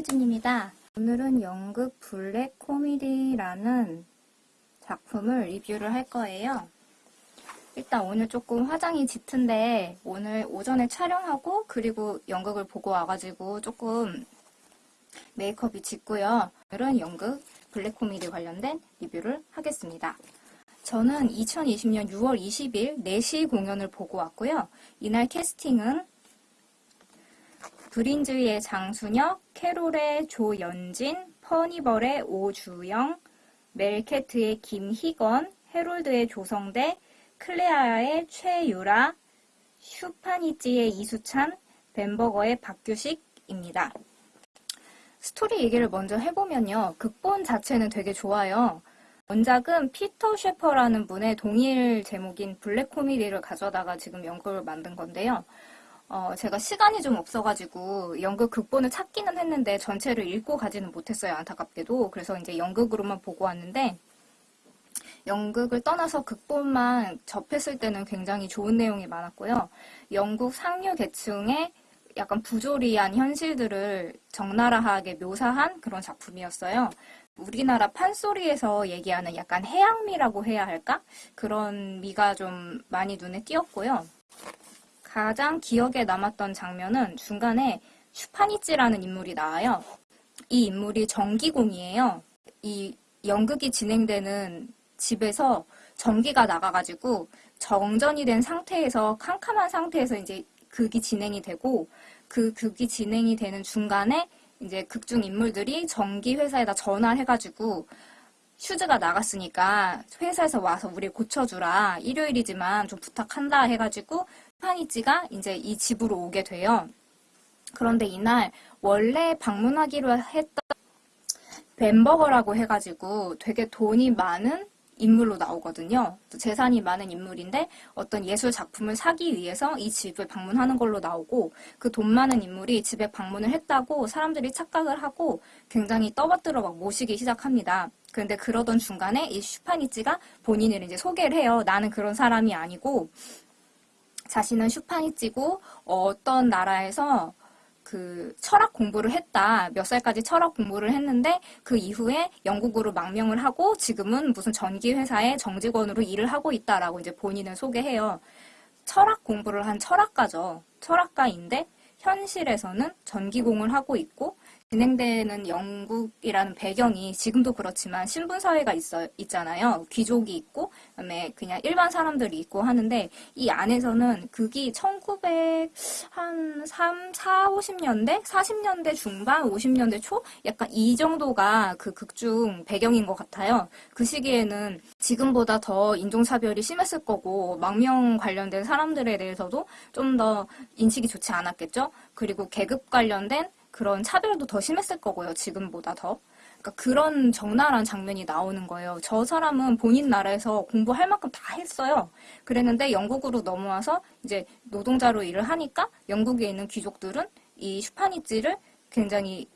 한효진입니다. 오늘은 연극 블랙 코미디라는 작품을 리뷰를 할 거예요. 일단 오늘 조금 화장이 짙은데 오늘 오전에 촬영하고 그리고 연극을 보고 와가지고 조금 메이크업이 짙고요. 오늘은 연극 블랙 코미디 관련된 리뷰를 하겠습니다. 저는 2020년 6월 20일 4시 공연을 보고 왔고요. 이날 캐스팅은 브린즈의 장순혁, 캐롤의 조연진, 퍼니벌의 오주영, 멜케트의 김희건, 헤롤드의 조성대, 클레아의 최유라, 슈파니찌의 이수찬, 벤버거의 박규식입니다. 스토리 얘기를 먼저 해보면요. 극본 자체는 되게 좋아요. 원작은 피터 셰퍼라는 분의 동일 제목인 블랙 코미디를 가져다가 지금 연극을 만든 건데요. 어, 제가 시간이 좀 없어가지고 연극 극본을 찾기는 했는데 전체를 읽고 가지는 못했어요. 안타깝게도. 그래서 이제 연극으로만 보고 왔는데 연극을 떠나서 극본만 접했을 때는 굉장히 좋은 내용이 많았고요. 영국 상류 계층의 약간 부조리한 현실들을 적나라하게 묘사한 그런 작품이었어요. 우리나라 판소리에서 얘기하는 약간 해양미라고 해야 할까? 그런 미가 좀 많이 눈에 띄었고요. 가장 기억에 남았던 장면은 중간에 슈파니찌라는 인물이 나와요. 이 인물이 전기공이에요. 이 연극이 진행되는 집에서 전기가 나가가지고 정전이 된 상태에서 캄캄한 상태에서 이제 극이 진행이 되고 그 극이 진행이 되는 중간에 이제 극중 인물들이 전기 회사에다 전화를 해가지고 휴즈가 나갔으니까 회사에서 와서 우리 고쳐주라 일요일이지만 좀 부탁한다 해가지고 파니찌가 이제 이 집으로 오게 돼요. 그런데 이날 원래 방문하기로 했던 벤버거라고 해가지고 되게 돈이 많은 인물로 나오거든요. 재산이 많은 인물인데 어떤 예술 작품을 사기 위해서 이 집을 방문하는 걸로 나오고 그 돈 많은 인물이 집에 방문을 했다고 사람들이 착각을 하고 굉장히 떠받들어 막 모시기 시작합니다. 그런데 그러던 중간에 이 슈파니치가 본인을 이제 소개를 해요. 나는 그런 사람이 아니고 자신은 슈파니치고 어떤 나라에서 그 철학 공부를 했다. 몇 살까지 철학 공부를 했는데 그 이후에 영국으로 망명을 하고 지금은 무슨 전기 회사의 정직원으로 일을 하고 있다라고 이제 본인을 소개해요. 철학 공부를 한 철학가죠. 철학가인데 현실에서는 전기공을 하고 있고 진행되는 영국이라는 배경이 지금도 그렇지만 신분사회가 있어, 있잖아요. 귀족이 있고, 그다음에 그냥 일반 사람들이 있고 하는데, 이 안에서는 극이 1900, 한 3, 4, 50년대? 40년대 중반, 50년대 초? 약간 이 정도가 그 극중 배경인 것 같아요. 그 시기에는 지금보다 더 인종차별이 심했을 거고, 망명 관련된 사람들에 대해서도 좀 더 인식이 좋지 않았겠죠? 그리고 계급 관련된 그런 차별도 더 심했을 거고요. 지금보다 더. 그러니까 그런 적나라한 장면이 나오는 거예요. 저 사람은 본인 나라에서 공부할 만큼 다 했어요. 그랬는데 영국으로 넘어와서 이제 노동자로 일을 하니까 영국에 있는 귀족들은 이 슈파니찌를 굉장히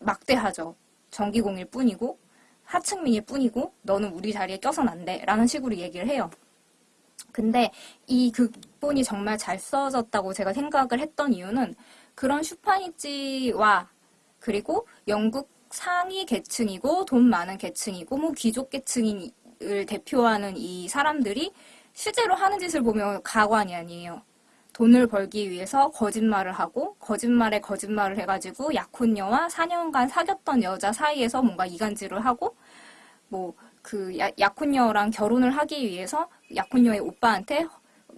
막대하죠. 전기공일 뿐이고 하층민일 뿐이고 너는 우리 자리에 껴선 안 돼. 라는 식으로 얘기를 해요. 근데 이 극본이 정말 잘 써졌다고 제가 생각을 했던 이유는 그런 슈파니찌와 그리고 영국 상위 계층이고 돈 많은 계층이고 뭐 귀족 계층을 대표하는 이 사람들이 실제로 하는 짓을 보면 가관이 아니에요. 돈을 벌기 위해서 거짓말을 하고 거짓말에 거짓말을 해가지고 약혼녀와 4년간 사귀었던 여자 사이에서 뭔가 이간질을 하고 뭐 그 약혼녀랑 결혼을 하기 위해서 약혼녀의 오빠한테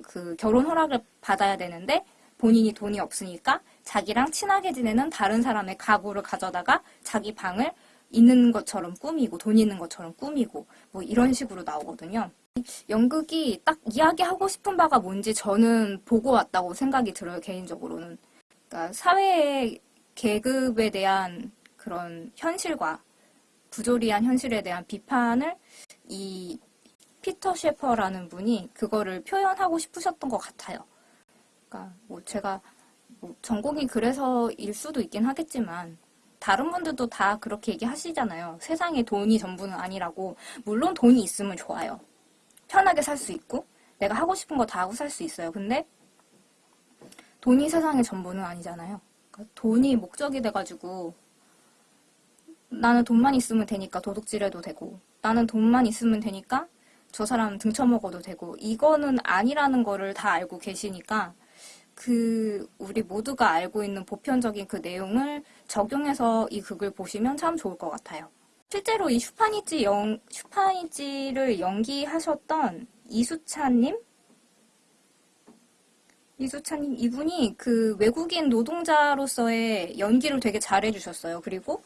그 결혼 허락을 받아야 되는데 본인이 돈이 없으니까 자기랑 친하게 지내는 다른 사람의 가구를 가져다가 자기 방을 있는 것처럼 꾸미고 돈 있는 것처럼 꾸미고 뭐 이런 식으로 나오거든요. 연극이 딱 이야기하고 싶은 바가 뭔지 저는 보고 왔다고 생각이 들어요. 개인적으로는. 그러니까 사회의 계급에 대한 그런 현실과 부조리한 현실에 대한 비판을 이 피터 셰퍼라는 분이 그거를 표현하고 싶으셨던 것 같아요. 그러니까 뭐 제가 뭐 전공이 그래서 일 수도 있긴 하겠지만 다른 분들도 다 그렇게 얘기하시잖아요. 세상에 돈이 전부는 아니라고. 물론 돈이 있으면 좋아요. 편하게 살 수 있고 내가 하고 싶은 거 다 하고 살 수 있어요. 근데 돈이 세상의 전부는 아니잖아요. 그러니까 돈이 목적이 돼가지고 나는 돈만 있으면 되니까 도둑질해도 되고 나는 돈만 있으면 되니까 저 사람 등쳐먹어도 되고 이거는 아니라는 거를 다 알고 계시니까 그 우리 모두가 알고 있는 보편적인 그 내용을 적용해서 이 극을 보시면 참 좋을 것 같아요. 실제로 이 슈파니치 영, 슈파니치를 연기하셨던 이수찬님? 이수찬님, 이분이 그 외국인 노동자로서의 연기를 되게 잘해주셨어요. 그리고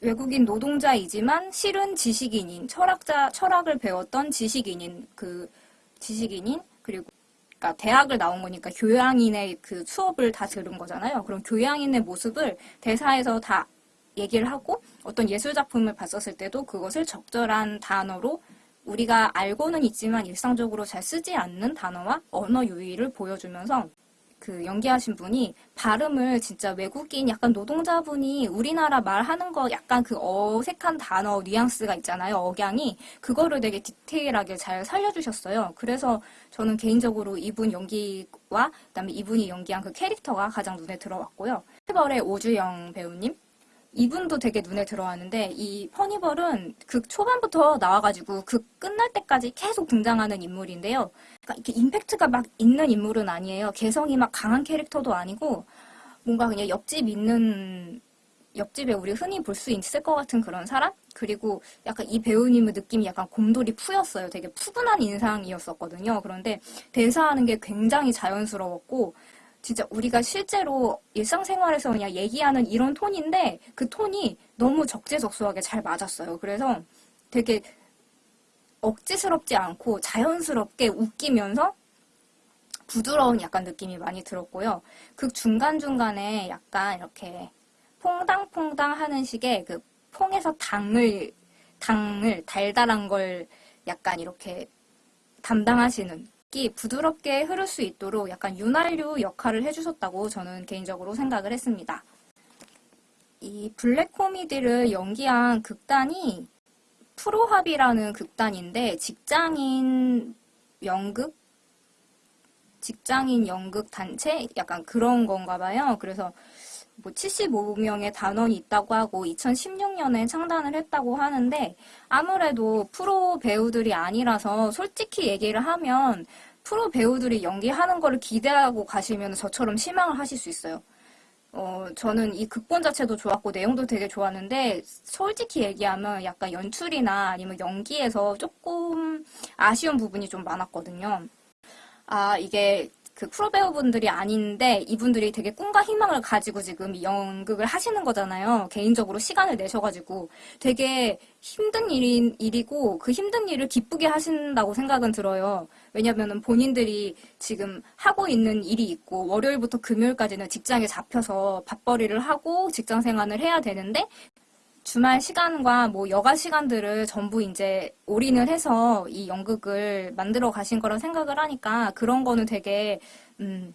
외국인 노동자이지만 실은 지식인인, 철학자, 철학을 배웠던 지식인인, 그 지식인인, 그리고 그러니까 대학을 나온 거니까 교양인의 그 수업을 다 들은 거잖아요. 그럼 교양인의 모습을 대사에서 다 얘기를 하고 어떤 예술 작품을 봤었을 때도 그것을 적절한 단어로 우리가 알고는 있지만 일상적으로 잘 쓰지 않는 단어와 언어 유희를 보여주면서 그 연기하신 분이 발음을 진짜 외국인 약간 노동자분이 우리나라 말하는 거 약간 그 어색한 단어 뉘앙스가 있잖아요. 억양이 그거를 되게 디테일하게 잘 살려주셨어요. 그래서 저는 개인적으로 이분 연기와 그다음에 이분이 연기한 그 캐릭터가 가장 눈에 들어왔고요. 페벌의 오주영 배우님 이분도 되게 눈에 들어왔는데 이 퍼니벌은 극 초반부터 나와가지고 극 끝날 때까지 계속 등장하는 인물인데요. 그러니까 이렇게 임팩트가 막 있는 인물은 아니에요. 개성이 막 강한 캐릭터도 아니고 뭔가 그냥 옆집 있는 옆집에 우리 흔히 볼 수 있을 것 같은 그런 사람? 그리고 약간 이 배우님의 느낌이 약간 곰돌이 푸였어요. 되게 푸근한 인상이었었거든요. 그런데 대사하는 게 굉장히 자연스러웠고 진짜 우리가 실제로 일상생활에서 그냥 얘기하는 이런 톤인데 그 톤이 너무 적재적소하게 잘 맞았어요. 그래서 되게 억지스럽지 않고 자연스럽게 웃기면서 부드러운 약간 느낌이 많이 들었고요. 그 중간중간에 약간 이렇게 퐁당퐁당 하는 식의 그 퐁에서 당을, 당을, 달달한 걸 약간 이렇게 담당하시는 이 부드럽게 흐를 수 있도록 약간 윤활유 역할을 해주셨다고 저는 개인적으로 생각을 했습니다. 이 블랙 코미디를 연기한 극단이 프로합이라는 극단인데 직장인 연극? 직장인 연극 단체? 약간 그런 건가 봐요. 그래서 뭐 75명의 단원이 있다고 하고 2016년에 창단을 했다고 하는데 아무래도 프로 배우들이 아니라서 솔직히 얘기를 하면 프로 배우들이 연기하는 거를 기대하고 가시면 저처럼 실망을 하실 수 있어요. 어, 저는 이 극본 자체도 좋았고 내용도 되게 좋았는데 솔직히 얘기하면 약간 연출이나 아니면 연기에서 조금 아쉬운 부분이 좀 많았거든요. 아, 이게 그 프로 배우분들이 아닌데 이분들이 되게 꿈과 희망을 가지고 지금 이 연극을 하시는 거잖아요. 개인적으로 시간을 내셔가지고 되게 힘든 일인, 일이고 그 힘든 일을 기쁘게 하신다고 생각은 들어요. 왜냐면은 본인들이 지금 하고 있는 일이 있고 월요일부터 금요일까지는 직장에 잡혀서 밥벌이를 하고 직장 생활을 해야 되는데 주말 시간과 뭐 여가 시간들을 전부 이제 올인을 해서 이 연극을 만들어 가신 거라 생각을 하니까 그런 거는 되게 음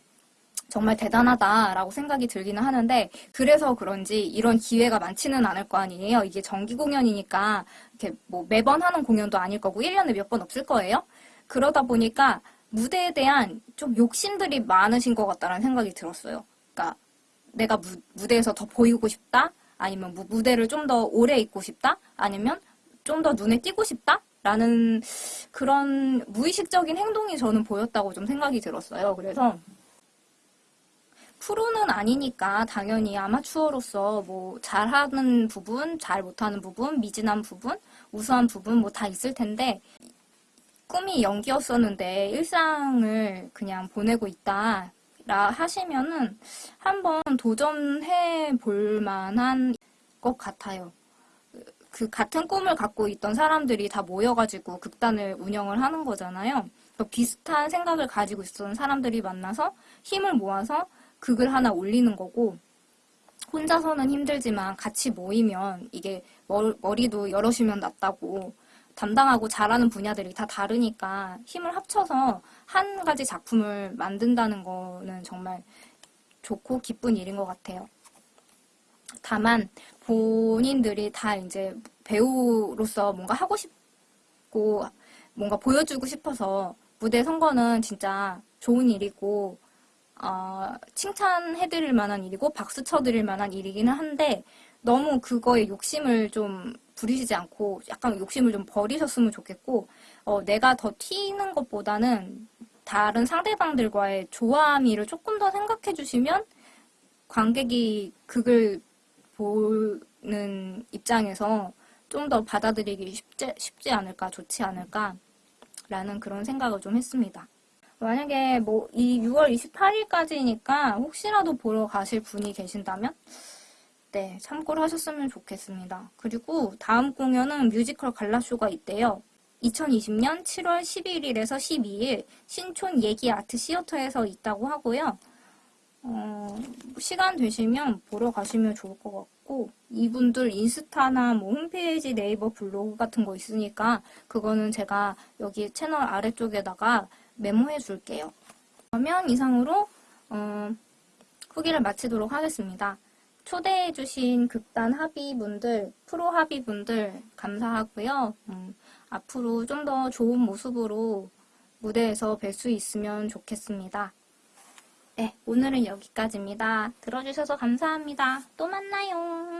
정말 대단하다라고 생각이 들기는 하는데 그래서 그런지 이런 기회가 많지는 않을 거 아니에요. 이게 정기 공연이니까 이렇게 뭐 매번 하는 공연도 아닐 거고 1년에 몇 번 없을 거예요. 그러다 보니까 무대에 대한 좀 욕심들이 많으신 것 같다는 생각이 들었어요. 그러니까 내가 무, 무대에서 더 보이고 싶다? 아니면 뭐 무대를 좀 더 오래 있고 싶다? 아니면 좀 더 눈에 띄고 싶다? 라는 그런 무의식적인 행동이 저는 보였다고 좀 생각이 들었어요. 그래서 프로는 아니니까 당연히 아마추어로서 뭐 잘하는 부분, 잘 못하는 부분, 미진한 부분, 우수한 부분 뭐 다 있을 텐데 꿈이 연기였었는데 일상을 그냥 보내고 있다 라 하시면은 한번 도전해 볼 만한 것 같아요. 그 같은 꿈을 갖고 있던 사람들이 다 모여가지고 극단을 운영을 하는 거잖아요. 비슷한 생각을 가지고 있었던 사람들이 만나서 힘을 모아서 극을 하나 올리는 거고 혼자서는 힘들지만 같이 모이면 이게 머리도 여럿이면 낫다고 담당하고 잘하는 분야들이 다 다르니까 힘을 합쳐서 한 가지 작품을 만든다는 거는 정말 좋고 기쁜 일인 것 같아요. 다만 본인들이 다 이제 배우로서 뭔가 하고 싶고 뭔가 보여주고 싶어서 무대 선 거는 진짜 좋은 일이고 어, 칭찬해드릴 만한 일이고 박수 쳐드릴 만한 일이기는 한데 너무 그거에 욕심을 좀 부리시지 않고 약간 욕심을 좀 버리셨으면 좋겠고 어, 내가 더 튀는 것보다는 다른 상대방들과의 조화미를 조금 더 생각해 주시면 관객이 그걸 보는 입장에서 좀 더 받아들이기 쉽지, 쉽지 않을까, 좋지 않을까, 라는 그런 생각을 좀 했습니다. 만약에 뭐, 이 6월 28일까지니까 혹시라도 보러 가실 분이 계신다면, 네, 참고를 하셨으면 좋겠습니다. 그리고 다음 공연은 뮤지컬 갈라쇼가 있대요. 2020년 7월 11일에서 12일 신촌 예기 아트 시어터에서 있다고 하고요. 어, 시간 되시면 보러 가시면 좋을 것 같고 이분들 인스타나 뭐 홈페이지 네이버 블로그 같은 거 있으니까 그거는 제가 여기 채널 아래쪽에다가 메모해 줄게요. 그러면 이상으로 어, 후기를 마치도록 하겠습니다. 초대해 주신 극단 합의분들, 프로 합의분들 감사하고요. 음, 앞으로 좀 더 좋은 모습으로 무대에서 뵐 수 있으면 좋겠습니다. 네, 오늘은 여기까지입니다. 들어주셔서 감사합니다. 또 만나요.